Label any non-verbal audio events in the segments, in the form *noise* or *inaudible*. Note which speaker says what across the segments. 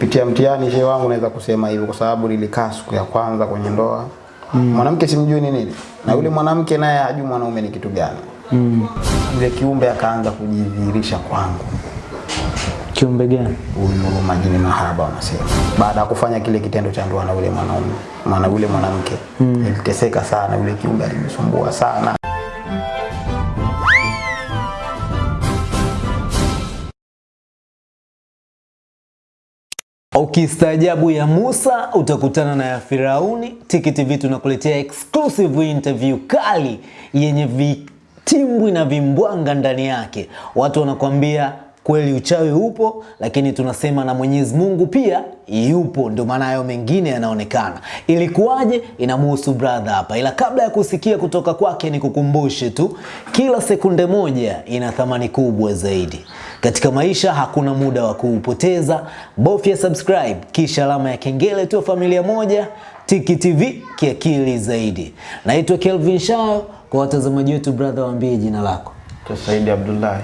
Speaker 1: nilipitia mtihani shehe wangu naweza kusema hivyo kwa sababu nilikaa siku ya kwanza kwenye ndoa mm. mwanamke simjui ni nini na yule mwanamke naye hajui mwanaume ni kitu gani
Speaker 2: Mm.
Speaker 1: yule kiumbe akaanza kujidhihirisha kwangu
Speaker 2: Kiumbe gani?
Speaker 1: huyu majini mahaba wanasema baada ya kufanya kile kitendo cha ndoa na yule mwanaume maana yule mwanamke mm. iliteseka sana yule kiumbe alinisumbua sana
Speaker 2: Ukistaajabu ya Musa utakutana na ya Firauni. Tiki TV tunakuletea exclusive interview kali yenye vitimbwi na vimbwanga ndani yake. Watu wanakuambia kweli uchawi upo, lakini tunasema na Mwenyezi Mungu pia yupo, ndio maana hayo mengine yanaonekana. Ilikuwaje? Inamuhusu brother hapa, ila kabla ya kusikia kutoka kwake, nikukumbushe tu, kila sekunde moja ina thamani kubwa zaidi. Katika maisha hakuna muda wa kuupoteza. Bofya subscribe kisha alama ya kengele tu familia moja. Tiki TV kiakili zaidi. Naitwa Kelvin Shao. Kwa watazamaji wetu, brother, waambie jina lako.
Speaker 1: Saidi Abdullahi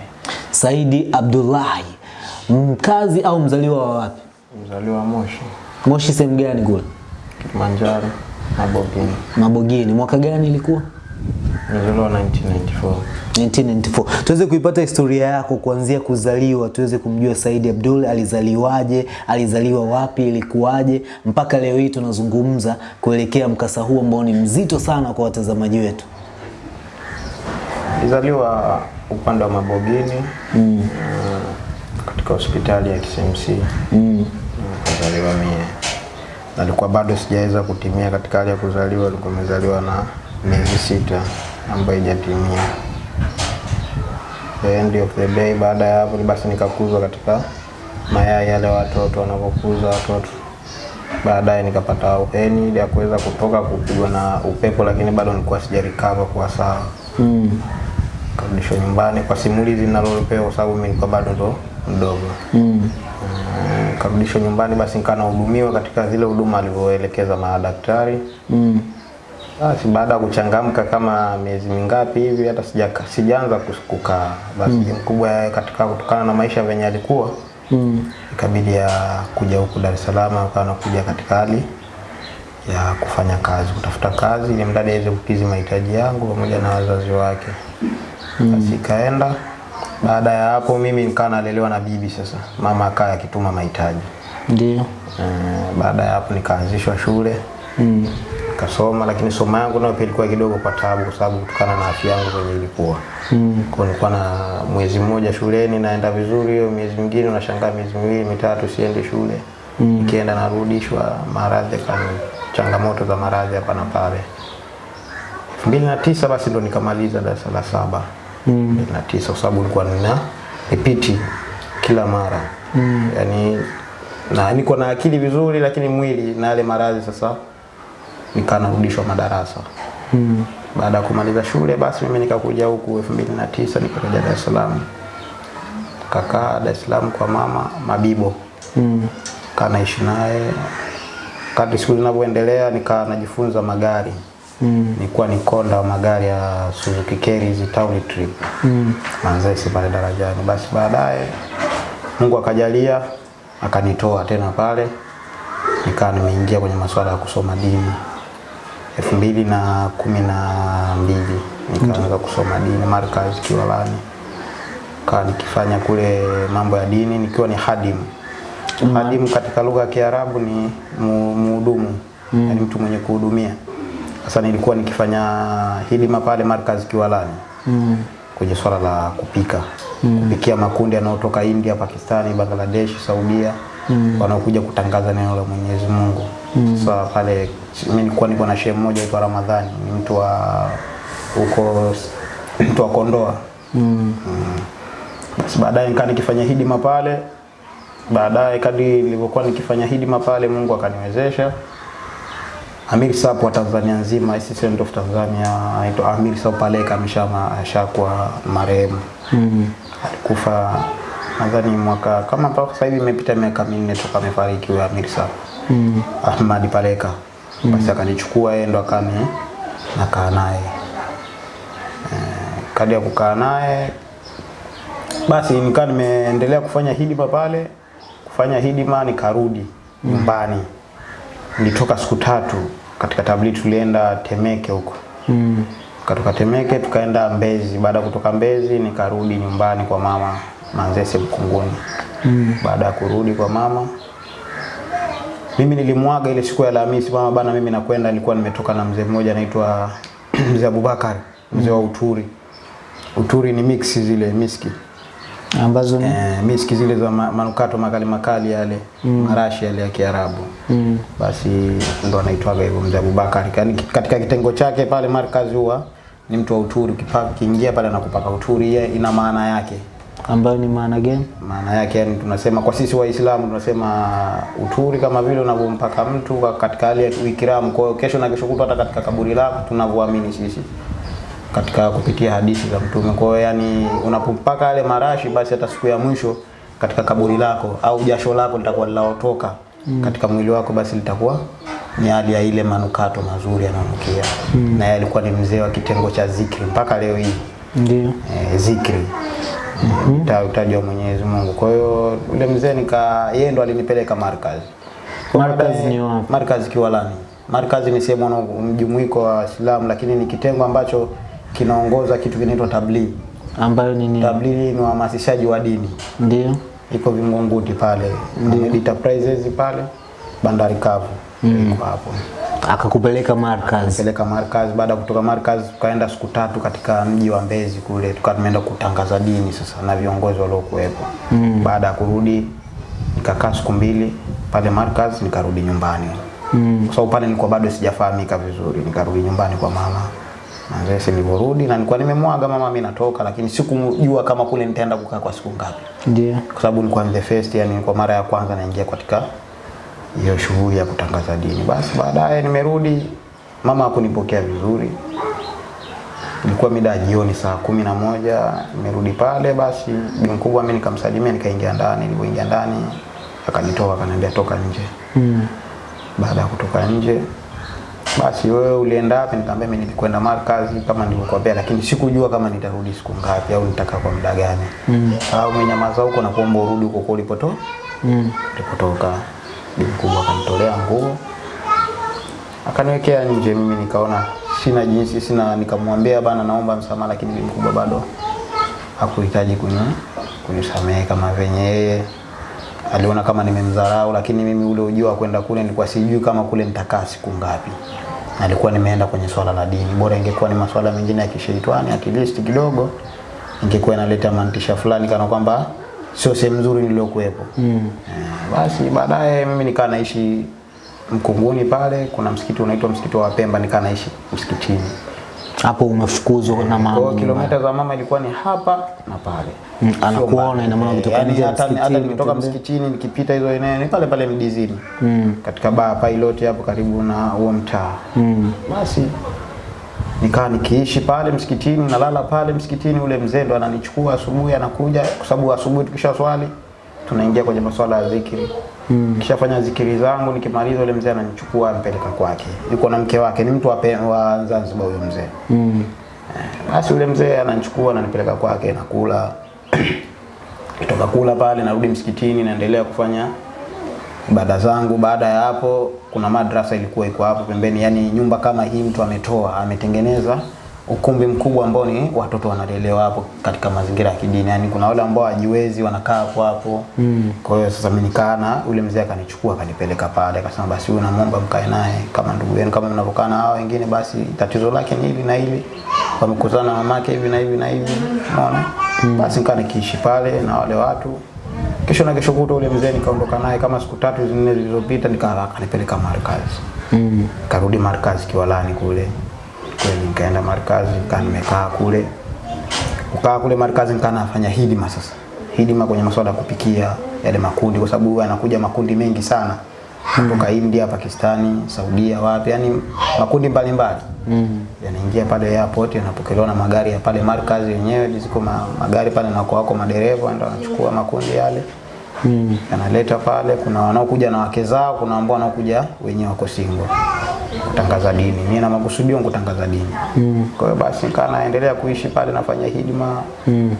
Speaker 2: Saidi Abdullahi, mkazi au mzaliwa wa wapi?
Speaker 1: mzaliwa Moshi
Speaker 2: Moshi sehemu gani kule?
Speaker 1: Kilimanjaro Mabogini
Speaker 2: Mabogini. Mwaka gani ilikuwa?
Speaker 1: Mzaliwa 1994
Speaker 2: 1994. Tuweze kuipata historia yako kuanzia kuzaliwa, tuweze kumjua Saidi Abdul alizaliwaje, alizaliwa wapi, ilikuwaje mpaka leo hii tunazungumza kuelekea mkasa huu ambao ni mzito sana kwa watazamaji wetu.
Speaker 1: Alizaliwa upande wa Mabogini mm. katika hospitali ya KCMC
Speaker 2: Mm.
Speaker 1: kuzaliwa mie. alikuwa bado sijaweza kutimia katika hali ya kuzaliwa, alikuwa amezaliwa na miezi sita ambayo haijatimia. End of the day, baada ya hapo basi nikakuzwa katika mayai yale watoto wanapokuza watoto. Baadaye nikapata uheni ili ya kuweza kutoka kupigwa na upepo, lakini bado nilikuwa sijarikava kwa sawa
Speaker 2: Mm.
Speaker 1: karudishwa nyumbani kwa simulizi ninalopewa kwa sababu mimi nilikuwa bado ndo mdogo.
Speaker 2: Mm.
Speaker 1: Karudishwa nyumbani basi nikaa nahudumiwa katika zile huduma alivyoelekeza madaktari.
Speaker 2: Mm.
Speaker 1: Basi baada ya kuchangamka kama miezi mingapi hivi hata sijaka sijaanza kukaa. Basi mkubwa katika kutokana na maisha venye alikuwa
Speaker 2: Mm.
Speaker 1: ikabidi ya kuja huku Dar es Salaam akawa anakuja katika hali ya kufanya kazi, kutafuta kazi ili mradi aweze kukidhi mahitaji yangu pamoja na wazazi wake. Mm. Basi ikaenda. Baada ya hapo mimi nikawa nalelewa na bibi sasa. Mama akaa akituma mahitaji.
Speaker 2: Ndio.
Speaker 1: mm. baada ya hapo nikaanzishwa shule
Speaker 2: Mm.
Speaker 1: Nikasoma, lakini somo yangu nayo pia ilikuwa kidogo kwa taabu, kwa sababu kutokana na afya yangu venye ilikuwa
Speaker 2: Mm.
Speaker 1: kwa nilikuwa na mwezi mmoja shuleni naenda vizuri, hiyo miezi mingine unashangaa miezi miwili mitatu siende shule
Speaker 2: Mm.
Speaker 1: nikienda narudishwa maradhi kama changamoto za maradhi hapa na pale. elfu mbili na tisa basi ndo nikamaliza darasa la saba
Speaker 2: Mm.
Speaker 1: elfu mbili na tisa kwa sababu nilikuwa nina ripiti kila mara
Speaker 2: Mm.
Speaker 1: yani na niko na akili vizuri, lakini mwili na yale maradhi sasa nikaa narudishwa madarasa.
Speaker 2: Mm.
Speaker 1: Baada ya kumaliza shule basi mimi nikakuja huku elfu mbili na tisa nikakuja Dar es Salaam, kakaa Dar es Salaam kwa mama Mabibo,
Speaker 2: Mm.
Speaker 1: kanaishi naye. Kadri siku zinavyoendelea nikaa najifunza magari,
Speaker 2: Mm.
Speaker 1: nilikuwa ni konda wa magari ya Suzuki Carries Town Trip
Speaker 2: Mm.
Speaker 1: Manzesi pale darajani. Basi baadaye Mungu akajalia akanitoa tena pale, nikawa nimeingia kwenye masuala ya kusoma dini elfu mbili na kumi na mbili nikaanza kusoma dini Markaz Kiwalani, kaa nikifanya kule mambo ya dini nikiwa ni hadimu. Hadimu katika lugha ya Kiarabu ni muhudumu, muhudumu, yani mtu mwenye kuhudumia. Sasa nilikuwa nikifanya hidima pale Markaz Kiwalani.
Speaker 2: Mm.
Speaker 1: kwenye swala la kupika. Kupikia makundi yanayotoka India, Pakistani, Bangladesh, Saudia. Wanaokuja kutangaza neno la Mwenyezi Mungu. Sasa pale mimi nilikuwa niko na shehe mmoja aitwa Ramadhani, ni mtu wa huko mtu wa Kondoa.
Speaker 2: Mm.
Speaker 1: Basi baadaye nikaa nikifanya hidima pale. Baadaye kadri nilivyokuwa nikifanya hidima pale, Mungu akaniwezesha Amir Sap wa Tanzania nzima, Assistant of Tanzania aitwa Amir Sap Paleka, ameshama ashakuwa marehemu.
Speaker 2: Mm.
Speaker 1: Alikufa nadhani mwaka kama mpaka sasa hivi imepita miaka minne toka amefariki huyo Amir Sap.
Speaker 2: Mm.
Speaker 1: Ahmad Paleka. Basi akanichukua yeye ndo akani nakaa naye. Eh, kadi ya kukaa naye basi nikaa nimeendelea kufanya hidima pale kufanya hidima nikarudi nyumbani. Mm. Nilitoka siku tatu katika tabli tulienda Temeke huko
Speaker 2: Mm.
Speaker 1: Katoka Temeke tukaenda Mbezi. Baada ya kutoka Mbezi nikarudi nyumbani kwa mama Manzese Mkunguni.
Speaker 2: Mm.
Speaker 1: Baada ya kurudi kwa mama, mimi nilimwaga ile siku ya Alhamisi, mama bana, mimi nakwenda. Nilikuwa nimetoka na mzee mmoja anaitwa *clears throat* mzee Abubakar, mzee wa Uturi. Uturi ni mix zile miski
Speaker 2: Ambazo ni
Speaker 1: eh, miski zile za manukato makali makali yale mm. marashi yale ya Kiarabu
Speaker 2: mm.
Speaker 1: basi ndo anaitwaga hivyo mzee Abubakar. Yaani katika kitengo chake pale markazi huwa ni mtu wa uturi, Kipaka kiingia pale anakupaka uturi, ina maana yake.
Speaker 2: Ambayo ni maana gani?
Speaker 1: Maana yake yani, tunasema kwa sisi Waislamu tunasema uturi kama vile unavompaka mtu katika hali ya ikiramu. Kwa hiyo kesho na kesho kutwa, hata katika kaburi lako tunavyoamini sisi katika kupitia hadithi za Mtume. Kwa hiyo yani, unapompaka yale marashi, basi hata siku ya mwisho katika kaburi lako au jasho lako litakuwa linalotoka katika mwili wako, basi litakuwa ni hali ya ile manukato mazuri yanayonukia. Na yeye alikuwa ni mzee wa kitengo cha zikri mpaka leo hii
Speaker 2: Ndio.
Speaker 1: e, zikri mm utaji wa Mwenyezi Mungu. Kwa hiyo yule mzee nika yeye ndo alinipeleka markazi. Markaz
Speaker 2: Markazi ni wapi?
Speaker 1: Markazi Kiwalani. Markazi ni sehemu na mjumuiko wa Waislamu, lakini ni kitengo ambacho kinaongoza kitu kinaitwa tablighi.
Speaker 2: Ambayo ni nini?
Speaker 1: Tablighi ni uhamasishaji wa dini,
Speaker 2: Ndio.
Speaker 1: iko Vingunguti pale, Enterprises pale, bandari kavu iko hapo
Speaker 2: Akakupeleka Markaz.
Speaker 1: Akapeleka Markaz. Baada ya kutoka Markaz tukaenda siku tatu katika mji wa Mbezi kule, tukawa tumeenda kutangaza dini sasa na viongozi waliokuwepo.
Speaker 2: Mm.
Speaker 1: Baada ya kurudi nikakaa siku mbili pale Markaz, nikarudi nyumbani
Speaker 2: Mm.
Speaker 1: kwa sababu pale nilikuwa bado sijafahamika vizuri, nikarudi nyumbani kwa mama Manzese. Nilivyorudi na nilikuwa nimemwaga mama, mimi natoka, lakini sikujua kama kule nitaenda kukaa kwa siku ngapi,
Speaker 2: Ndio.
Speaker 1: kwa sababu nilikuwa in the first, yani kwa mara ya kwanza naingia katika hiyo shughuli ya kutangaza dini. Basi baadaye nimerudi, mama hakunipokea vizuri. Ilikuwa mida ya jioni saa kumi na moja nimerudi pale, basi bi mkubwa mimi nikamsalimia, nikaingia ndani. Nilipoingia ndani akanitoa akaniambia toka nje.
Speaker 2: Mm.
Speaker 1: Baada ya kutoka nje, basi wewe ulienda wapi? Nikamwambia mimi nilikwenda markazi kama nilivyokuambia, lakini sikujua kama nitarudi siku ngapi au nitakaa kwa muda gani.
Speaker 2: Mm.
Speaker 1: Au umenyamaza huko na kuomba urudi huko kwa ulipotoka
Speaker 2: Mm.
Speaker 1: Nilipotoka bibi mkubwa akanitolea nguo akaniwekea nje. Mimi nikaona sina jinsi, sina nikamwambia bana, naomba msamaha, lakini bibi mkubwa bado hakuhitaji kuni kunisamehe kama venye yeye aliona kama nimemdharau, lakini mimi ule ujio wa kwenda kule nilikuwa sijui kama kule nitakaa siku ngapi. Nalikuwa nimeenda kwenye swala la dini, bora ingekuwa ni masuala mengine ya kisheitani, at least kidogo ingekuwa inaleta mantisha fulani kana kwamba sio sehemu nzuri niliyokuwepo.
Speaker 2: Mm.
Speaker 1: Eh, Basi baadaye mimi nikaa naishi Mkunguni pale, kuna msikiti unaitwa msikiti wa Pemba, nikaa naishi msikitini.
Speaker 2: Hapo umefukuzwa na
Speaker 1: Kwa
Speaker 2: mama.
Speaker 1: kilomita za mama ilikuwa ni hapa na pale.
Speaker 2: Mm, anakuona, ina maana
Speaker 1: kutoka
Speaker 2: nje ya
Speaker 1: hata hata
Speaker 2: nitoka
Speaker 1: nikitoka msikitini nikipita hizo eneo ni pale pale Mdizini.
Speaker 2: Mm.
Speaker 1: Katika baa pilot hapo karibu na huo mtaa.
Speaker 2: Mm.
Speaker 1: Basi nikaa nikiishi pale msikitini, nalala pale msikitini. Ule mzee ndo ananichukua asubuhi, anakuja kwa sababu asubuhi tukisha swali tunaingia kwenye masuala ya zikiri.
Speaker 2: Mm.
Speaker 1: Kishafanya zikiri zangu, nikimaliza ule mzee ananichukua ampeleka kwake. Yuko na mke wake, ni mtu wa, wa Zanzibar huyo mzee.
Speaker 2: Mm.
Speaker 1: Basi ule mzee ananichukua ananipeleka kwake, nakula *clears throat* kitoka kula pale, narudi msikitini, naendelea kufanya ibada zangu. Baada ya hapo, kuna madrasa ilikuwa iko hapo pembeni, yani nyumba kama hii mtu ametoa ametengeneza ukumbi mkubwa ambao ni watoto wanalelewa hapo katika mazingira ya kidini, yani kuna wale ambao hajiwezi wanakaa hapo hapo.
Speaker 2: Mm.
Speaker 1: Kwa hiyo sasa mimi nikaa na ule mzee akanichukua akanipeleka pale, akasema basi huyu namuomba mkae naye kama ndugu yenu, kama mnavyokaa na hao wengine, basi tatizo lake ni hili na hili, wamekutana na mamake hivi na hivi na hivi, unaona. Mm. Basi nikaa nikiishi pale na wale watu. Kesho na kesho kutwa ule mzee nikaondoka naye kama siku tatu nne zilizopita, nikanipeleka markazi,
Speaker 2: Mm.
Speaker 1: karudi markazi Kiwalani kule. Kweli, nikaenda markazi, nikaa nimekaa kule. Kukaa kule markazi nikaa nafanya hidima sasa. Hidima kwenye masuala ya kupikia yale makundi kwa sababu anakuja makundi mengi sana kutoka India, Pakistani, Saudia, wapi yani makundi mbalimbali
Speaker 2: Mm.
Speaker 1: yanaingia pale airport yanapokelewa na magari ya pale markazi yenyewe ziko ma, magari pale na wako madereva ndio wanachukua makundi yale
Speaker 2: Mm.
Speaker 1: yanaleta pale. Kuna wanaokuja na wake zao, kuna ambao wanaokuja wenyewe wako single kutangaza dini. Mimi na makusudio kutangaza dini.
Speaker 2: Mm.
Speaker 1: Kwa hiyo basi nikaa naendelea kuishi pale nafanya hidima
Speaker 2: Mm.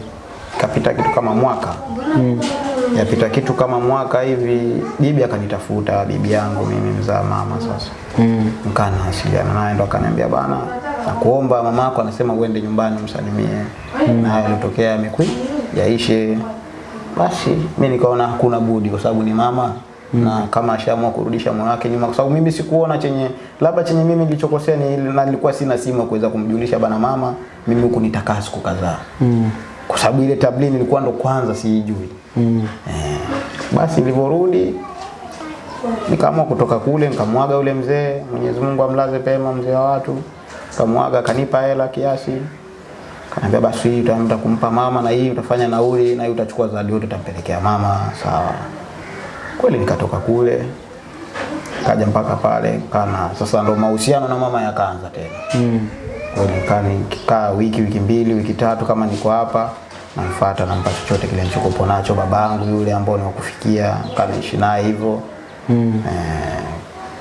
Speaker 1: kapita kitu kama mwaka
Speaker 2: Mm.
Speaker 1: Yapita kitu kama mwaka hivi, bibi akanitafuta, bibi yangu mimi mzaa mama sasa.
Speaker 2: Mm.
Speaker 1: Nikaa nawasiliana naye ndo akaniambia bana, nakuomba mamako anasema uende nyumbani msalimie. mm. Na yalitokea yamekwi yaishe. Basi mi nikaona hakuna budi kwa sababu ni mama Mm. na kama ashaamua kurudisha moyo wake nyuma, kwa sababu mimi sikuona chenye labda chenye mimi nilichokosea ni na nilikuwa sina simu ya kuweza kumjulisha bana mama, mimi huku nitakaa siku kadhaa
Speaker 2: Mm.
Speaker 1: Kwa sababu ile tablini nilikuwa ndo kwanza siijui.
Speaker 2: Mm.
Speaker 1: Eh, basi nilivyorudi nikaamua kutoka kule nikamwaga yule mzee, Mwenyezi Mungu amlaze pema mzee wa watu. Nikamwaga kanipa hela kiasi. Kaniambia basi hii utaenda kumpa mama na hii utafanya nauli na hii utachukua zawadi yote utampelekea mama, sawa. Kweli nikatoka kule kaja mpaka pale kana sasa ndo mahusiano na mama yakaanza tena.
Speaker 2: Mm.
Speaker 1: Nikaa nikikaa wiki wiki mbili wiki tatu kama niko hapa namfuata nampa chochote kile nilichokuwa nacho babangu yule ambao niwakufikia kanaishi naye hivyo.
Speaker 2: Mm.
Speaker 1: eh,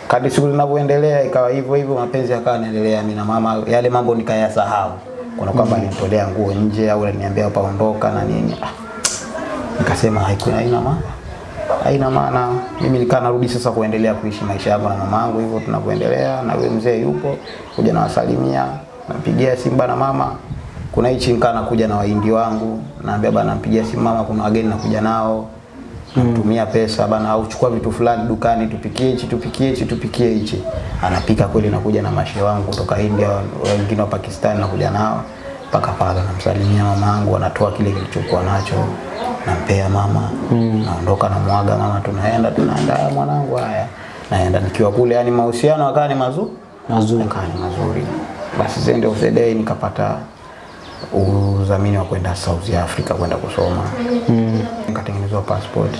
Speaker 1: kadri siku zinavyoendelea ikawa hivyo hivyo mapenzi yakawa yanaendelea. Mimi na mama yale mambo nikayasahau. Kuna kwamba mm. alinitolea nguo nje au aliniambia paondoka na nini. Ah, nikasema haiko haina maana. Haina maana. Mimi nikaa narudi sasa kuendelea kuishi maisha yangu na mamangu hivyo tunavyoendelea na yule mzee yupo kuja nawasalimia nampigia simu bana mama kuna hichi nikaa nakuja na waindi wangu naambia bana nampigia simu mama kuna wageni nakuja nao tumia pesa bana au chukua vitu fulani dukani tupikie hichi tupikie hichi tupikie hichi anapika kweli nakuja na mashe wangu kutoka India wengine wa Pakistan nakuja nao mpaka pale namsalimia mamangu anatoa kile kilichokuwa nacho nampea mama mm. naondoka namwaga mama tunaenda tunaenda "Haya, mwanangu haya naenda nikiwa kule yani mahusiano akawa ni mazuri
Speaker 2: Mazuri.
Speaker 1: akawa ni mazuri basi end of the day nikapata udhamini wa kwenda South Africa kwenda kusoma
Speaker 2: Mm.
Speaker 1: nikatengenezwa passport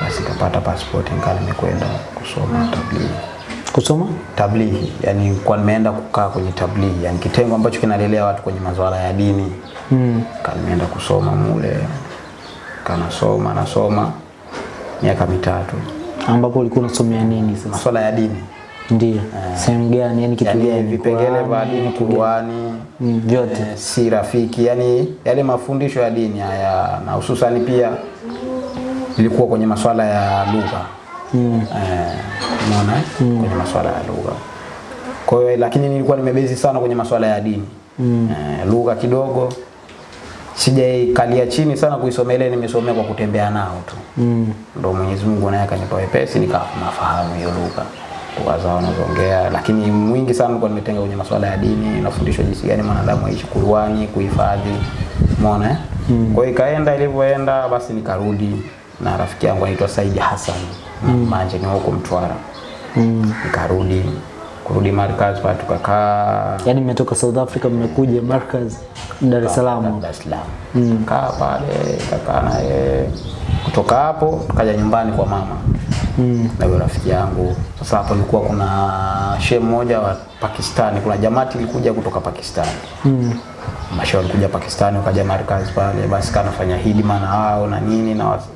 Speaker 1: basi nikapata passport nikaa nimekwenda kusoma tablighi
Speaker 2: Kusoma?
Speaker 1: tablighi yani kwa nimeenda kukaa kwenye tablighi yani kitengo ambacho kinalelea watu kwenye masuala ya dini
Speaker 2: Mm.
Speaker 1: Kaa nimeenda kusoma mule kanasoma nasoma miaka mitatu
Speaker 2: Ambapo ulikuwa unasomea nini sasa?
Speaker 1: masuala ya dini
Speaker 2: Ndio. Sehemu gani? Yani kitu
Speaker 1: yani
Speaker 2: gani?
Speaker 1: vipengele vya dini
Speaker 2: kuani?
Speaker 1: Qur'ani
Speaker 2: Mm, vyote.
Speaker 1: E, si rafiki yani yale mafundisho ya dini haya na hususan pia ilikuwa kwenye masuala ya lugha
Speaker 2: Mm.
Speaker 1: eh, unaona? Mm. kwenye masuala ya lugha kwa hiyo lakini nilikuwa nimebezi sana kwenye masuala ya dini
Speaker 2: Mm.
Speaker 1: eh, lugha kidogo sijaikalia chini sana kuisomelea, nimesomea kwa kutembea nao tu
Speaker 2: Mm.
Speaker 1: ndo Mwenyezi Mungu naye akanipa wepesi nikafahamu hiyo lugha lugha wanazoongea, nazoongea, lakini mwingi sana nilikuwa nimetenga kwenye masuala ya dini, nafundishwa jinsi gani mwanadamu aishi kuruani, kuhifadhi, umeona eh? Mm. Kwa hiyo ikaenda ilivyoenda, basi nikarudi na rafiki yangu anaitwa Saidi Hassan mm. Manje ni huko Mtwara
Speaker 2: Mm.
Speaker 1: nikarudi kurudi Markaz pale tukakaa
Speaker 2: Yaani mmetoka South Africa mmekuja Markaz Dar es Salaam.
Speaker 1: Dar es Salaam. Mm. Kaa pale kakaa naye kutoka hapo tukaja nyumbani kwa mama
Speaker 2: Mm.
Speaker 1: na yule rafiki yangu. Sasa hapo ilikuwa kuna shehe mmoja wa Pakistani, kuna jamati ilikuja kutoka Pakistani.
Speaker 2: Mm.
Speaker 1: Mashehe walikuja Pakistani wakaja Markaz pale, basi kanafanya nafanya hidima na wao na nini na wasi.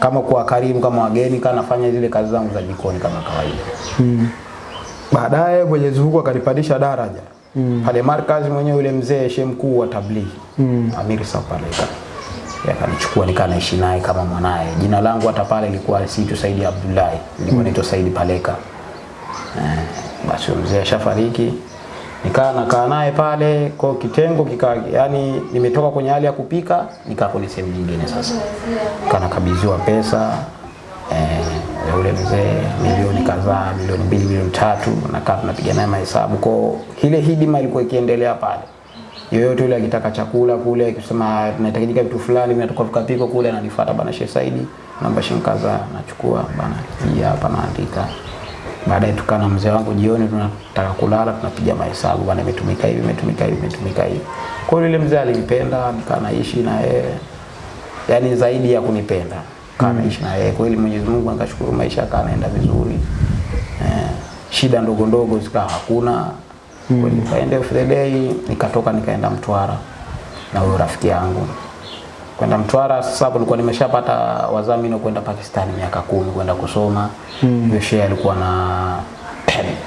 Speaker 1: kama kwa karimu kama wageni kanafanya zile kazi zangu za jikoni kama kawaida.
Speaker 2: Mm.
Speaker 1: Baadaye Mwenyezi Mungu akanipandisha daraja mm. pale Markaz mwenyewe yule mzee shehe mkuu wa tablighi
Speaker 2: Mm.
Speaker 1: Amiri Sapaleka yakanichukua nikaa naishi naye kama mwanaye. Jina langu hata pale ilikuwa siitwa Saidi Abdullahi, ilikuwa naitwa Saidi Paleka. Eh, basi mzee ashafariki, nikaa nakaa naye pale kwa kitengo kika, yani nimetoka kwenye hali ya kupika nikaa kwenye sehemu nyingine sasa, kanakabidhiwa pesa eh, ule mzee milioni kadhaa, milioni mbili, milioni tatu, nakaa tunapiga naye mahesabu kwa ile hidima ilikuwa ikiendelea pale yoyote yule akitaka chakula kule akisema tunahitajika vitu fulani vinatoka vikapiko kule ananifuata bana Sheikh Saidi namba shinkaza nachukua bana hii hapa naandika. Baadaye tukaa na mzee wangu jioni tunataka kulala tunapiga mahesabu bana imetumika hivi imetumika hivi imetumika hivi. Kwa hiyo yule mzee alinipenda nikaa naishi na yeye yani zaidi ya kunipenda kaa naishi na yeye. Kweli Mwenyezi Mungu akashukuru maisha kaa naenda vizuri. Eh, shida ndogo ndogo zikawa hakuna mm. Kwa kaenda of the day nikatoka nikaenda Mtwara na huyo rafiki yangu kwenda Mtwara. Sasa hapo nilikuwa nimeshapata wadhamini wa kwenda Pakistani miaka kumi kwenda kusoma. Mm. Yule shehe alikuwa na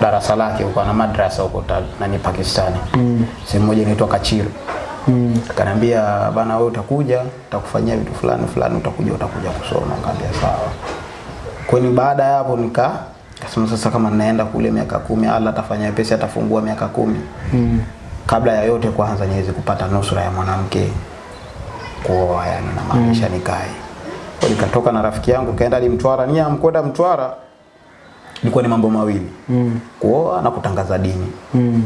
Speaker 1: darasa lake huko na madrasa huko nani Pakistani. Mm. Sehemu moja inaitwa Kachir.
Speaker 2: Mm.
Speaker 1: Akaniambia bana, wewe utakuja, utakufanyia vitu fulani fulani, utakuja utakuja kusoma. Nikamwambia sawa. Kwani baada ya hapo nika kasema sasa, kama ninaenda kule miaka kumi, Allah atafanya pesa, atafungua miaka kumi
Speaker 2: Mm.
Speaker 1: kabla ya yote kwanza niweze kupata nusura ya mwanamke kuoa, yani na maanisha mm. nikae. Kwa nikatoka na rafiki yangu kaenda hadi Mtwara. Nia mkwenda Mtwara ilikuwa ni mambo mawili,
Speaker 2: Mm.
Speaker 1: kuoa na kutangaza dini.
Speaker 2: Mm.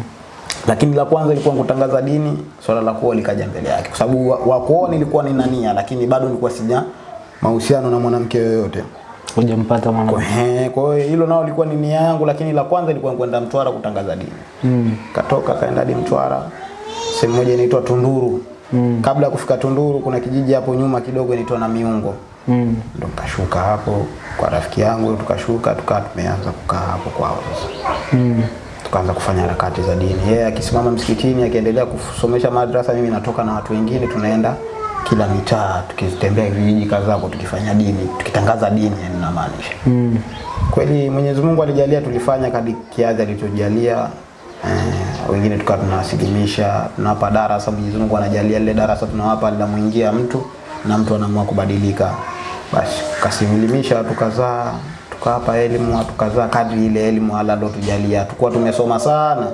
Speaker 1: Lakini la kwanza ilikuwa kutangaza dini, swala la kuoa likaja mbele yake, kwa sababu wa, wa kuoa nilikuwa nina nia, lakini bado nilikuwa sija mahusiano na mwanamke yoyote.
Speaker 2: Hujampata mwana.
Speaker 1: Kwa kwa hiyo hilo nao lilikuwa ni nia yangu, lakini la kwanza ilikuwa kwenda Mtwara kutangaza dini.
Speaker 2: Mm.
Speaker 1: Katoka kaenda hadi Mtwara, sehemu moja inaitwa Tunduru.
Speaker 2: Mm.
Speaker 1: Kabla ya kufika Tunduru kuna kijiji hapo nyuma kidogo inaitwa na Miungo.
Speaker 2: Mm.
Speaker 1: Ndo nikashuka hapo kwa rafiki yangu, tukashuka tukaa tumeanza kukaa hapo kwao sasa.
Speaker 2: Mm.
Speaker 1: Tukaanza kufanya harakati za dini. Yeye akisimama msikitini akiendelea kusomesha madrasa, mimi natoka na watu wengine tunaenda kila mitaa tukitembea vijiji kadhaa tukifanya dini, tukitangaza dini yani namaanisha.
Speaker 2: Mm.
Speaker 1: Kweli Mwenyezi Mungu alijalia tulifanya kadi kiadhi alichojalia. Eh, wengine tukawa tunawasilimisha, tunawapa darasa. Mwenyezi Mungu anajalia lile darasa tunawapa linamuingia mtu na mtu anaamua kubadilika. Basi tukasimilimisha watu kadhaa, tukawapa elimu watu kadhaa kadri ile elimu ala ndo tujalia. Tukua tumesoma sana.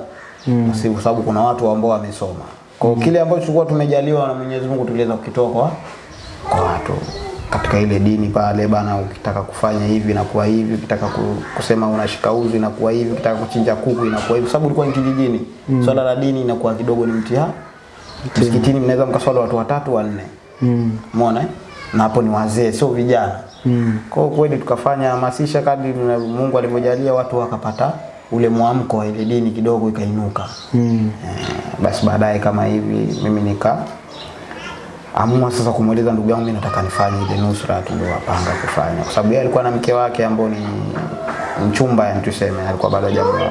Speaker 1: Mm. Kwa sababu kuna watu ambao wamesoma. Kwa kile ambacho tulikuwa tumejaliwa na Mwenyezi Mungu tuliweza kukitoa kwa kwa watu katika ile dini pale bana, ukitaka kufanya hivi na kuwa hivi, ukitaka kusema unashika uzi na kuwa hivi, ukitaka kuchinja kuku na kuwa hivi, sababu ulikuwa ni kijijini. mm. Swala la dini inakuwa kidogo ni mtihani. Msikitini mnaweza mkaswali watu watatu wanne,
Speaker 2: Mm.
Speaker 1: umeona eh? na hapo ni wazee, sio vijana.
Speaker 2: Mm.
Speaker 1: Kwa kweli tukafanya hamasisha kadri Mungu alivyojalia, watu wakapata ule mwamko wa ile dini kidogo ikainuka.
Speaker 2: Mm.
Speaker 1: E, basi baadaye kama hivi mimi nika amua sasa kumweleza ndugu yangu mimi nataka nifanye ile nusra tuliyopanga kufanya, kwa sababu yeye alikuwa na mke wake ambao ni mchumba, yani tuseme, alikuwa bado hajaoa,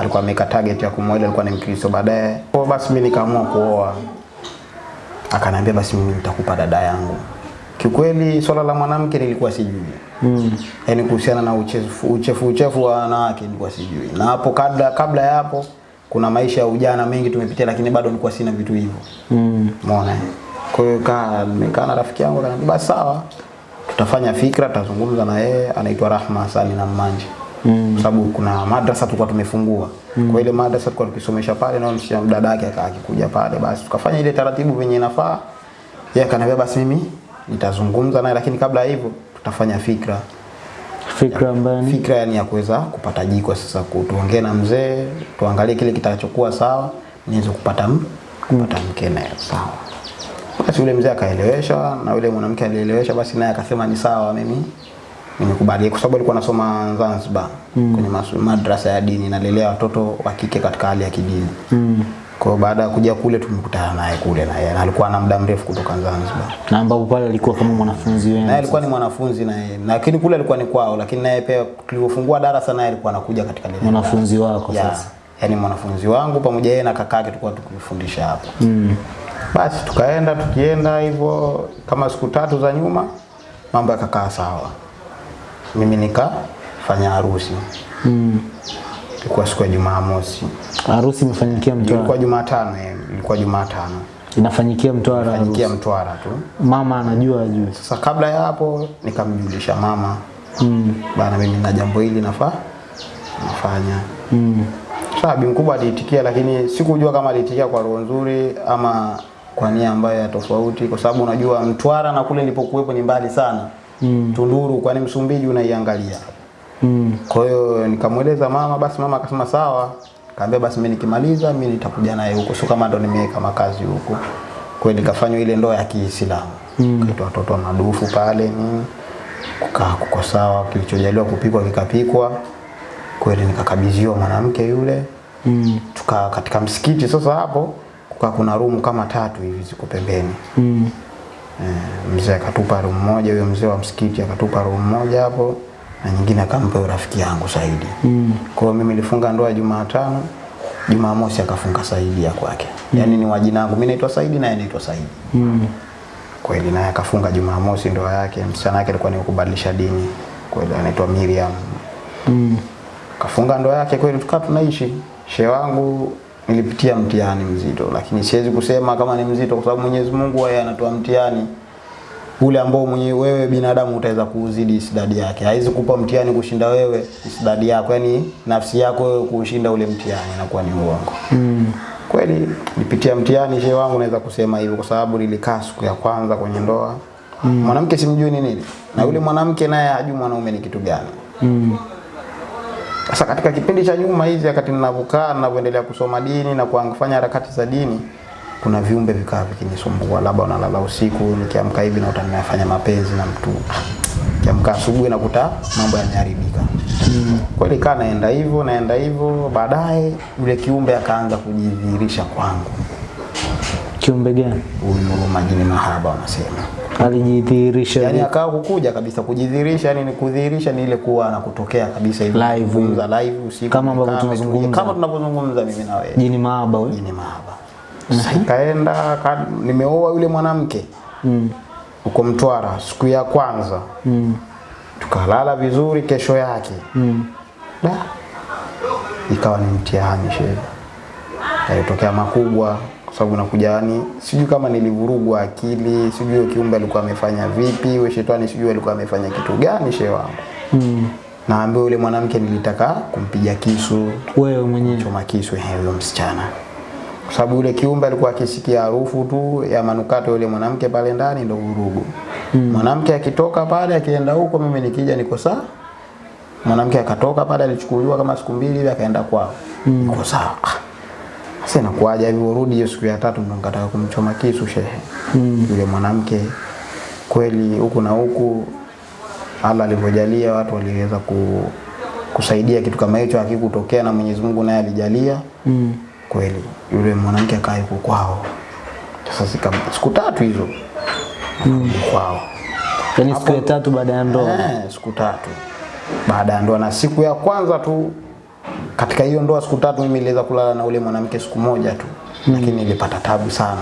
Speaker 1: alikuwa ameka target ya kumwoa, alikuwa ni Mkristo. Baadaye kwa basi mimi nikaamua kuoa, akaniambia basi mimi nitakupa dada yangu. Kiukweli swala la mwanamke nilikuwa sijui
Speaker 2: Mm.
Speaker 1: yaani kuhusiana na uchefu uchefu, uchefu wa wanawake nilikuwa sijui, na hapo kabla kabla ya hapo kuna maisha ya ujana mengi tumepitia, lakini bado nilikuwa sina vitu hivyo.
Speaker 2: Mm.
Speaker 1: Umeona? Kwa hiyo kaa nimekaa na rafiki yangu akaniambia basi sawa. Tutafanya fikra, tutazungumza na yeye, anaitwa Rahma Hasani na Mmanje.
Speaker 2: Mm.
Speaker 1: Kwa sababu kuna madrasa tulikuwa tumefungua. Mm. Kwa ile madrasa tulikuwa tukisomesha pale na msichana dada yake akikuja pale basi tukafanya ile taratibu venye inafaa. Yeye akaniambia basi mimi nitazungumza naye lakini kabla ya hivyo tutafanya fikra.
Speaker 2: Fikra ambayo
Speaker 1: Fikra yani ya kuweza kupata jiko sasa, kutuongea na mzee, tuangalie kile kitachokuwa sawa, niweze kupata m, kupata mke naye sawa. Basi yule mzee akaelewesha na yule mwanamke alielewesha, basi naye akasema ni sawa, mimi nimekubali, kwa sababu alikuwa anasoma Zanzibar mm. kwenye madrasa ya dini, nalelea watoto wa kike katika hali ya kidini.
Speaker 2: mm.
Speaker 1: Kwa baada ya kuja kule tumekutana naye kule na yeye na alikuwa na muda mrefu kutoka Zanzibar.
Speaker 2: na ambapo pale alikuwa kama mwanafunzi
Speaker 1: Naye
Speaker 2: wenu.
Speaker 1: alikuwa ni mwanafunzi naye, lakini kule alikuwa ni kwao, lakini naye pia tulipofungua darasa naye alikuwa anakuja katika lile
Speaker 2: Mwanafunzi wako
Speaker 1: ya,
Speaker 2: sasa.
Speaker 1: Yaani mwanafunzi wangu pamoja yeye na kakake tulikuwa tukifundisha hapo.
Speaker 2: Mm.
Speaker 1: Basi tukaenda tukienda hivyo kama siku tatu za nyuma mambo yakakaa sawa. Mimi nikafanya harusi.
Speaker 2: Mm.
Speaker 1: Ilikuwa siku ya Jumamosi.
Speaker 2: Harusi imefanyikia
Speaker 1: Ilikuwa
Speaker 2: Mtwara.
Speaker 1: Jumatano, eh, ilikuwa Jumatano.
Speaker 2: Inafanyikia Mtwara harusi.
Speaker 1: Fanyikia Mtwara tu.
Speaker 2: Mama anajua ajue.
Speaker 1: Sasa kabla ya hapo nikamjulisha mama
Speaker 2: Mm.
Speaker 1: bana, mimi na jambo hili nafaa nafanya.
Speaker 2: Mm.
Speaker 1: Sasa bi mkubwa aliitikia, lakini sikujua kama aliitikia kwa roho nzuri ama kwa nia ambayo ya tofauti, kwa sababu unajua Mtwara na kule nilipokuwepo ni mbali sana.
Speaker 2: Mm.
Speaker 1: Tunduru kwani Msumbiji unaiangalia.
Speaker 2: Mm.
Speaker 1: Kwa hiyo nikamweleza mama, basi mama akasema sawa. Kaambia basi mimi nikimaliza mimi nitakuja naye huko, sio kama ndo nimeweka makazi huko. Kwa hiyo nikafanywa ile ndoa ya Kiislamu.
Speaker 2: Mm.
Speaker 1: Kaitwa watoto madufu pale ni Kukaa kuko sawa, kilichojaliwa kupikwa kikapikwa. Kweli nikakabidhiwa mwanamke yule.
Speaker 2: Mm.
Speaker 1: Tukaa katika msikiti sasa hapo kukaa kuna rumu kama tatu hivi ziko pembeni.
Speaker 2: Mm.
Speaker 1: E, mzee akatupa room moja, huyo mzee wa msikiti akatupa room moja hapo na nyingine akampa rafiki yangu Saidi.
Speaker 2: Mm.
Speaker 1: Kwa mimi nilifunga ndoa Jumatano, Jumamosi akafunga Saidi ya kwake. Mm. Yaani ni wajina wangu, mimi naitwa Saidi na yeye anaitwa Saidi.
Speaker 2: Mm.
Speaker 1: Kweli naye akafunga Jumamosi ndoa yake, msichana wake alikuwa ni kubadilisha dini. Kweli anaitwa Miriam.
Speaker 2: Mm.
Speaker 1: Kafunga ndoa yake kweli tukaa tunaishi. Shehe wangu nilipitia mtihani mzito, lakini siwezi kusema kama ni mzito, kwa sababu Mwenyezi Mungu yeye anatoa mtihani ule ambao mwenye wewe binadamu utaweza kuuzidi isdadi yake. Haizi kupa mtihani kushinda wewe isdadi yako, yani nafsi yako wewe kushinda ule mtihani, inakuwa ni uongo.
Speaker 2: Mm.
Speaker 1: Kweli nipitia mtihani shehe wangu, naweza kusema hivyo kwa sababu nilikaa siku ya kwanza kwenye ndoa. mm. Mwanamke simjui ni nini, na yule mwanamke naye hajui mwanaume ni kitu gani.
Speaker 2: Mm.
Speaker 1: Sasa katika kipindi cha nyuma hizi, wakati ninavyokaa ninavyoendelea kusoma dini na kufanya harakati za dini, kuna viumbe vikaa vikinisumbua, labda unalala usiku, nikiamka hivi na utanifanya mapenzi na mtu, nikiamka asubuhi nakuta mambo yameharibika. Mm. Kweli kaa naenda hivyo naenda hivyo, baadaye yule kiumbe akaanza kujidhihirisha kwangu,
Speaker 2: Kiumbe gani?
Speaker 1: huyu majini mahaba wanasema
Speaker 2: Alijidhihirisha
Speaker 1: yani akawa kukuja kabisa kujidhihirisha, yani ni kudhihirisha ni ile kuwa anakutokea kabisa hivi
Speaker 2: Live.
Speaker 1: za live usiku
Speaker 2: Kama ambavyo tunazungumza.
Speaker 1: kama tunavyozungumza mimi na wewe
Speaker 2: Jini mahaba jini
Speaker 1: ni mahaba. -hmm. ka, nimeoa yule mwanamke
Speaker 2: Mm.
Speaker 1: uko Mtwara siku ya kwanza
Speaker 2: Mm.
Speaker 1: tukalala vizuri, kesho yake
Speaker 2: Mm.
Speaker 1: da ikawa ni mtihani shehe, yalitokea makubwa kwa sababu nakuja yani, sijui kama nilivurugwa akili, sijui kiumbe alikuwa amefanya vipi, huyo shetani sijui alikuwa amefanya kitu gani shehe wangu.
Speaker 2: Mm.
Speaker 1: Naambia yule mwanamke nilitaka kumpiga kisu,
Speaker 2: Wewe mwenyewe.
Speaker 1: choma kisu huyo msichana, kwa sababu yule kiumbe alikuwa akisikia harufu tu ya manukato yule mwanamke pale ndani, ndo vurugu. Mwanamke akitoka pale akienda huko, mimi nikija niko sawa. Mwanamke akatoka pale, alichukuliwa kama siku mbili hivi, akaenda kwao, Mm. niko sawa. Sasa inakuaje hivi, urudi hiyo siku ya tatu ndo nikataka kumchoma kisu shehe. Mm. Yule mwanamke kweli, huku na huku Allah alivyojalia watu waliweza ku, kusaidia kitu kama hicho hakikutokea, na Mwenyezi Mungu naye alijalia
Speaker 2: Mm.
Speaker 1: Kweli, yule mwanamke akaa yuko kwao. Sasa sika, siku tatu hizo mm. kwao
Speaker 2: Yaani siku ya tatu baada ya ndoa.
Speaker 1: eh, siku tatu baada ya ndoa, na siku ya kwanza tu katika hiyo ndoa, siku tatu mimi niliweza kulala na ule mwanamke siku moja tu lakini nilipata tabu sana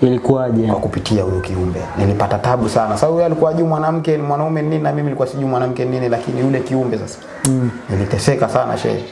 Speaker 2: Ilikuwaje?
Speaker 1: kwa kupitia huyo kiumbe. Nilipata tabu sana. Sababu yeye alikuwa juu mwanamke ni mwanaume nini na mimi nilikuwa sijui mwanamke nini, lakini yule kiumbe sasa mm. niliteseka sana shehe,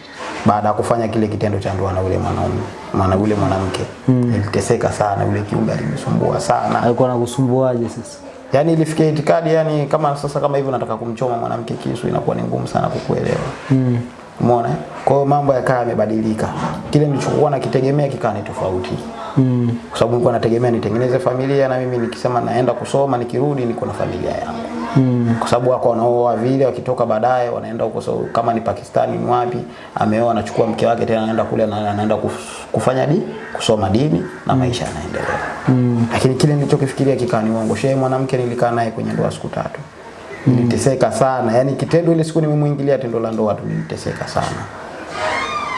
Speaker 1: baada ya kufanya kile kitendo cha ndoa na yule mwanaume maana yule mwanamke mm. iliteseka sana. Yule kiumbe alinisumbua sana,
Speaker 2: Alikuwa anakusumbuaje sasa?
Speaker 1: yani ilifikia itikadi, yani kama sasa kama hivyo nataka kumchoma mwanamke kisu, inakuwa ni ngumu sana kukuelewa
Speaker 2: Mm.
Speaker 1: Umeona? Kwa hiyo mambo yakawa yamebadilika. Kile nilichokuwa nakitegemea kikawa ni tofauti.
Speaker 2: Mm.
Speaker 1: Kwa sababu nilikuwa nategemea nitengeneze familia na mimi nikisema naenda kusoma nikirudi niko na familia yangu.
Speaker 2: Mm.
Speaker 1: Kwa sababu wako wanaoa vile wakitoka baadaye wanaenda huko so, kama ni Pakistani ni wapi ameoa anachukua mke wake tena anaenda kule na anaenda kufanya di kusoma dini na maisha yanaendelea.
Speaker 2: Mm.
Speaker 1: Lakini kile nilichokifikiria kikani uongo. Shehe mwanamke nilikaa naye kwenye ndoa siku tatu. Niliteseka sana. Yaani kitendo ile siku nimemuingilia tendo la ndoa tu niliteseka sana.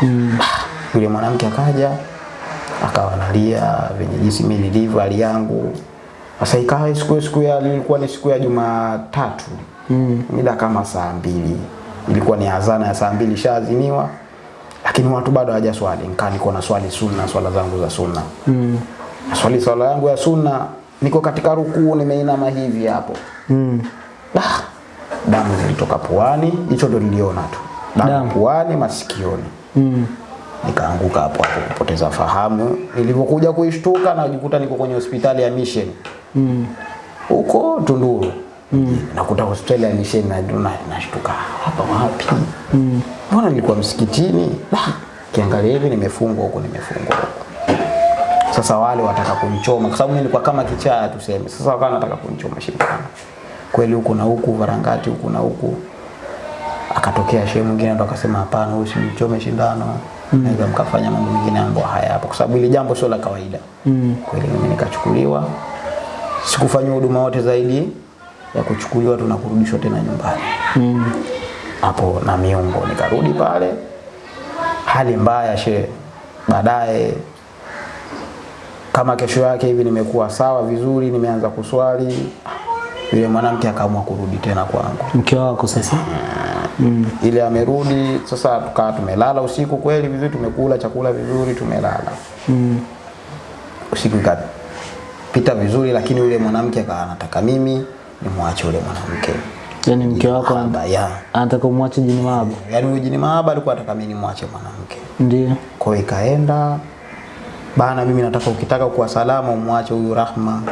Speaker 2: Mm.
Speaker 1: Yule mwanamke akaja akawa analia venye jinsi mimi nilivyo hali yangu. Sasa ikawa siku siku ya ilikuwa ni siku ya Jumatatu.
Speaker 2: Mm.
Speaker 1: Mida kama saa mbili. Ilikuwa ni azana ya saa mbili shaaziniwa. Lakini watu bado hawajaswali. Nikaa niko na swali sunna, swala zangu za sunna.
Speaker 2: Mm.
Speaker 1: Swali swala yangu ya sunna, niko katika rukuu nimeinama hivi hapo.
Speaker 2: Mm.
Speaker 1: Ah, damu zilitoka puani, hicho ndo niliona tu. Damu,
Speaker 2: Damu.
Speaker 1: puani, masikioni.
Speaker 2: Mm.
Speaker 1: Nikaanguka hapo hapo kupoteza fahamu. Nilipokuja kuishtuka najikuta niko kwenye hospitali ya Mission
Speaker 2: Mm.
Speaker 1: huko Tunduru. Mm. Nakuta hospitali ya Mission na na- nashtuka hapa wapi?
Speaker 2: Mm.
Speaker 1: Mbona nilikuwa msikitini? Ah, kiangalia hivi nimefungwa huko nimefungwa huko. Sasa wale wataka kunichoma kwa sababu nilikuwa kama kichaa tuseme. Sasa wakawa nataka kunichoma shindano. Kweli huku na huku varangati huku na huku. Akatokea shehe mwingine ndo akasema hapana, huyu simchome shindano. Naweza mkafanya mambo mengine ambayo haya hapa kwa sababu ile jambo sio la kawaida.
Speaker 2: Mm.
Speaker 1: Kweli mimi nikachukuliwa. Sikufanywa huduma wote zaidi ya kuchukuliwa tu na kurudishwa tena nyumbani hapo
Speaker 2: Mm.
Speaker 1: hapo na miungo nikarudi pale hali mbaya she baadaye kama kesho yake hivi nimekuwa sawa vizuri nimeanza kuswali yule mwanamke akaamua kurudi tena kwangu
Speaker 2: Mke wako sasa? mm.
Speaker 1: ile amerudi sasa tukaa tumelala usiku kweli vizuri tumekula chakula vizuri tumelala
Speaker 2: Mm.
Speaker 1: usiku ikapita vizuri lakini yule mwanamke akawa anataka mimi nimwache yule mwanamke
Speaker 2: Yaani mke wako anataka umwache jini mahaba?
Speaker 1: yaani huyu jini mahaba alikuwa anataka mimi nimwache mwanamke
Speaker 2: Ndio.
Speaker 1: Kwa hiyo ikaenda bana, mimi nataka ukitaka kuwa salama umwache huyu Rahma.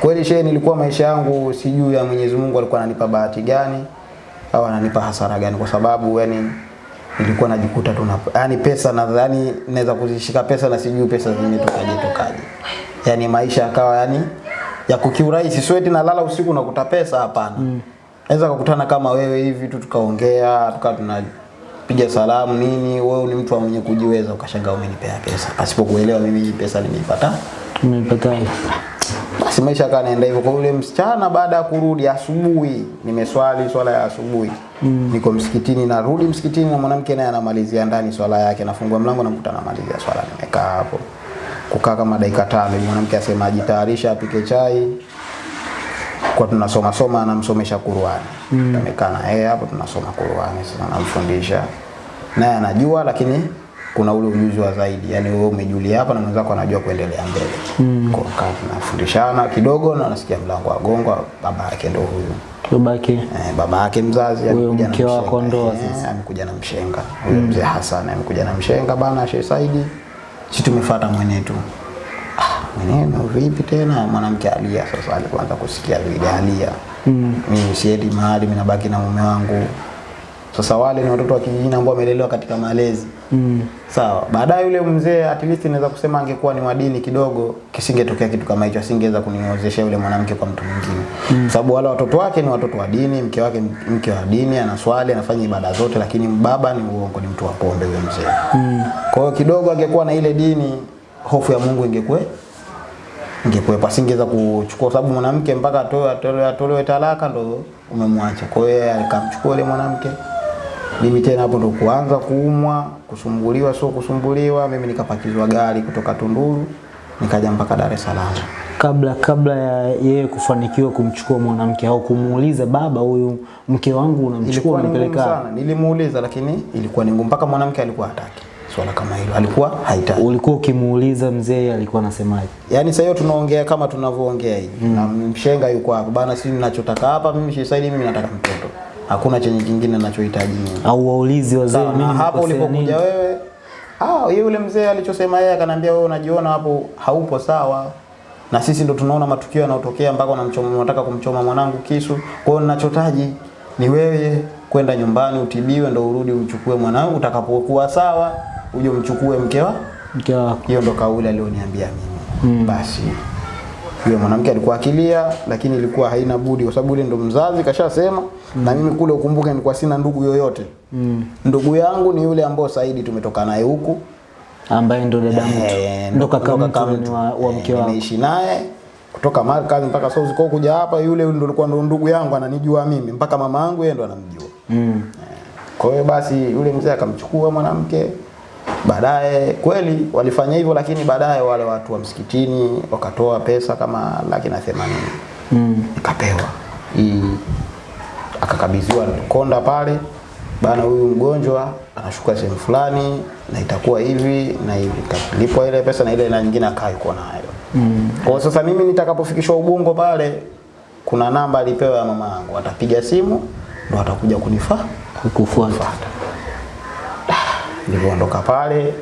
Speaker 1: Kweli shehe, nilikuwa maisha yangu sijui ya Mwenyezi Mungu alikuwa ananipa bahati gani au ananipa hasara gani, kwa sababu yani nilikuwa najikuta tu na yani pesa nadhani naweza kuzishika pesa na sijui pesa zimetokaje tokaje, yani maisha yakawa yani ya kukiurahisi, sweti na lala usiku nakuta pesa, hapana. Naweza kukutana kama wewe hivi tu tukaongea tukawa tunapiga salamu nini, wewe ni mtu mwenye kujiweza, ukashangaa umenipea pesa pasipo kuelewa mimi hii pesa nimeipata
Speaker 2: Umepataje?
Speaker 1: Basi maisha yakawa yanaenda hivyo. Kwa yule msichana, baada ya kurudi asubuhi, nimeswali swala ya asubuhi. Mm. niko msikitini, narudi msikitini na mwanamke naye anamalizia ndani swala yake, nafungua mlango nakuta anamalizia swala, nimekaa hapo. Kukaa kama dakika tano mwanamke asema ajitayarisha apike chai. Kwa tunasoma soma, anamsomesha Qur'ani. Mm. tumekaa na yeye hapo tunasoma Qur'ani, sasa anamfundisha naye anajua, lakini kuna ule ujuzi wa zaidi, yani wewe umejulia hapa na mwenzako anajua kuendelea mbele. Mm. kwa kaa tunafundishana kidogo, na nasikia mlango wa gongo, baba yake ndio huyu.
Speaker 2: Babake.
Speaker 1: Eh, baba yake mzazi
Speaker 2: Huyo
Speaker 1: amekuja
Speaker 2: mke wako ndoa
Speaker 1: Eh,
Speaker 2: sasa.
Speaker 1: amekuja na mshenga. Huyo mm. mzee Hassan amekuja na mshenga bana Sheikh Saidi. Si tumefuata mwenetu. Ah mweneno vipi tena? Mwanamke alia sasa alianza kusikia vile alia. Mm. mimi siendi mahali mimi nabaki na mume wangu sasa wale ni watoto wa kijijini ambao wamelelewa katika malezi
Speaker 2: mm.
Speaker 1: Sawa. Baadaye yule mzee at least naweza kusema angekuwa ni wadini kidogo, kisingetokea kitu kama hicho, asingeweza kuniozesha yule mwanamke kwa mtu mwingine. Mm. Sababu wale watoto wake ni watoto wa dini, mke wake mke wa dini, anaswali, anafanya ibada zote, lakini baba ni uongo, ni mtu wa pombe yule mzee. Mm. Kwa hiyo kidogo angekuwa na ile dini, hofu ya Mungu ingekuwa ingekuwepo, asingeweza kuchukua, sababu mwanamke mpaka atoe atolewe atolewe talaka ndo umemwacha. Kwa hiyo akamchukua yule mwanamke mimi tena hapo ndo kuanza kuumwa, kusumbuliwa, sio kusumbuliwa. Mimi nikapakizwa gari kutoka Tunduru nikaja mpaka Dar es Salaam.
Speaker 2: kabla kabla ya yeye kufanikiwa kumchukua mwanamke au kumuuliza baba, huyu mke wangu unamchukua unapeleka
Speaker 1: nilimuuliza lakini ilikuwa ni ngumu, mpaka mwanamke alikuwa hataki swala kama hilo, alikuwa haitaki.
Speaker 2: ulikuwa ukimuuliza mzee alikuwa anasemaje?
Speaker 1: Yaani sasa hiyo tunaongea kama tunavyoongea hivi mm. na mshenga yuko hapo bana, sisi ninachotaka hapa mimi Shisaidi, mimi nataka mtoto, hakuna chenye kingine ninachohitaji mimi.
Speaker 2: Au waulizi wazee, mimi
Speaker 1: na hapo ulipokuja wewe ah, yule mzee alichosema yeye akanambia wewe unajiona hapo haupo sawa na sisi ndo tunaona matukio yanayotokea mpaka wanamchoma wanataka kumchoma mwanangu kisu. Kwa hiyo ninachotaji ni wewe kwenda nyumbani utibiwe, ndo urudi uchukue mwanangu, utakapokuwa sawa uje umchukue mke mkewa.
Speaker 2: mke wako
Speaker 1: Hiyo ndo kauli alioniambia mimi. Mm. Basi yule mwanamke alikuwa akilia, lakini ilikuwa haina budi, kwa sababu yule ndo mzazi kashasema. Mm. Na mimi kule ukumbuke, nilikuwa sina ndugu yoyote.
Speaker 2: mm.
Speaker 1: Ndugu yangu ni yule ambao Saidi tumetoka naye huku
Speaker 2: ambaye ndo dada mtu
Speaker 1: e,
Speaker 2: ndo kaka mtu wa, wa
Speaker 1: Eh,
Speaker 2: mke wako
Speaker 1: nimeishi naye kutoka Markazi mpaka South kwa kuja hapa, yule ndo alikuwa ndo ndugu yangu ananijua mimi, mpaka mama yangu yeye ndo anamjua.
Speaker 2: mm.
Speaker 1: Kwa hiyo basi yule mzee akamchukua mwanamke. Baadaye kweli walifanya hivyo, lakini baadaye wale watu wa msikitini wakatoa pesa kama laki na themanini
Speaker 2: Mm.
Speaker 1: ikapewa hii, akakabidhiwa konda pale bana, huyu mgonjwa anashuka sehemu fulani na itakuwa hivi na hivi, kalipwa ile pesa na ile na nyingine akaa yuko nayo.
Speaker 2: Mm.
Speaker 1: Kwa sasa mimi nitakapofikishwa Ubungo pale, kuna namba alipewa ya mama yangu, atapiga simu ndo atakuja kunifaa
Speaker 2: kukufuata
Speaker 1: kufuata. Nilipoondoka pale,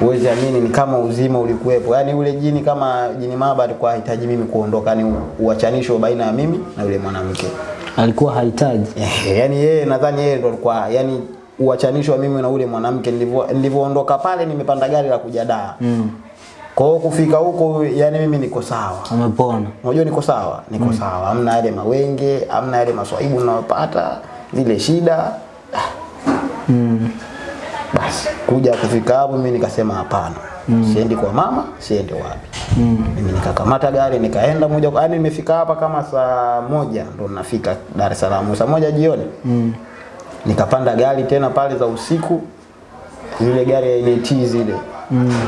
Speaker 1: uwezi amini, ni kama uzima ulikuwepo. Yaani ule jini kama jini maba alikuwa hahitaji mimi kuondoka, ni uachanisho baina ya mimi na yule mwanamke.
Speaker 2: alikuwa hahitaji
Speaker 1: yani Yaani yeye nadhani yeye ndo alikuwa yani uachanisho wa mimi na ule mwanamke. nilipoondoka Nilivyoondoka pale, nimepanda gari la kuja Dar.
Speaker 2: mm.
Speaker 1: Kwa hiyo kufika huko, yani mimi niko sawa.
Speaker 2: umepona
Speaker 1: Unajua niko sawa, niko mm. sawa. Hamna yale mawenge, hamna yale maswaibu ninayopata, zile shida.
Speaker 2: mm.
Speaker 1: Kuja kufika hapo mimi nikasema hapana. mm. Siendi kwa mama, siendi wapi.
Speaker 2: Mm.
Speaker 1: Mimi nikakamata gari nikaenda moja kwa yani nimefika hapa kama saa moja ndo nafika Dar es Salaam. Saa moja jioni.
Speaker 2: Mm.
Speaker 1: Nikapanda gari tena pale za usiku. Zile gari ya NT zile.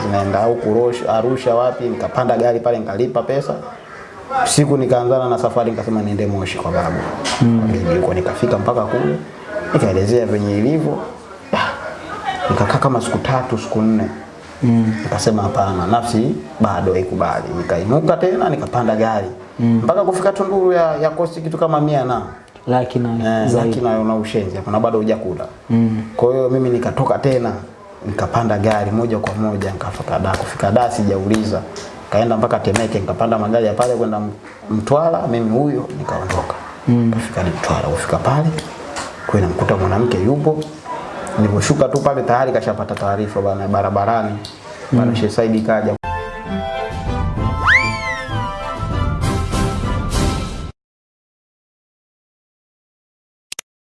Speaker 1: Zinaenda huku Arusha wapi nikapanda gari pale nikalipa pesa. siku nikaanzana na safari nikasema niende Moshi kwa babu. Mm. Kwa nikafika mpaka kule. Nikaelezea venye ilivyo. Nikakaa kama siku tatu siku nne
Speaker 2: mm.
Speaker 1: nikasema hapana, nafsi bado haikubali. Nikainuka tena nikapanda gari mm. mpaka mm. kufika Tunduru ya, ya kosti kitu kama mia na
Speaker 2: laki na
Speaker 1: eh, laki na una ushenzi hapana, bado hujakula
Speaker 2: mm.
Speaker 1: kwa hiyo mimi nikatoka tena nikapanda gari moja kwa moja nikafika da kufika da sijauliza kaenda mpaka Temeke nikapanda magari ya pale kwenda Mtwara mimi huyo nikaondoka mm. kafika Mtwara kufika pale kwa namkuta mwanamke yupo Nilivyoshuka tu pale tayari kashapata taarifa bana barabarani. Bana mm. Shesaidi kaja